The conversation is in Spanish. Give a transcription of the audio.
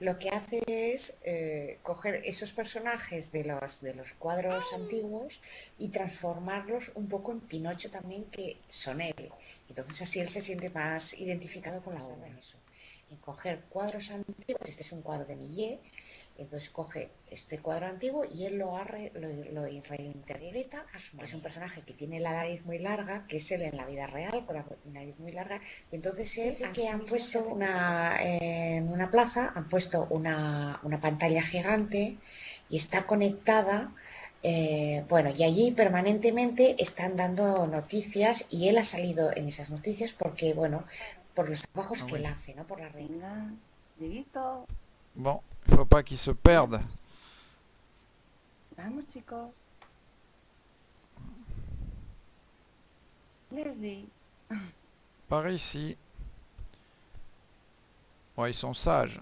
lo que hace es eh, coger esos personajes de los, de los cuadros antiguos y transformarlos un poco en Pinocho también, que son él. Entonces así él se siente más identificado con la obra. Eso. Y coger cuadros antiguos, este es un cuadro de Millet, entonces coge este cuadro antiguo y él lo, arre, lo, lo reinterpreta. Es un personaje que tiene la nariz muy larga, que es él en la vida real, con la nariz muy larga. Y entonces él, que han puesto una, en una plaza, han puesto una, una pantalla gigante y está conectada. Eh, bueno, y allí permanentemente están dando noticias y él ha salido en esas noticias porque, bueno, por los trabajos que él hace, ¿no? Por la reina. Bon, il faut pas qu'ils se perdent. Vamos, chicos. Leslie. Par ici. Ouais, ils sont sages.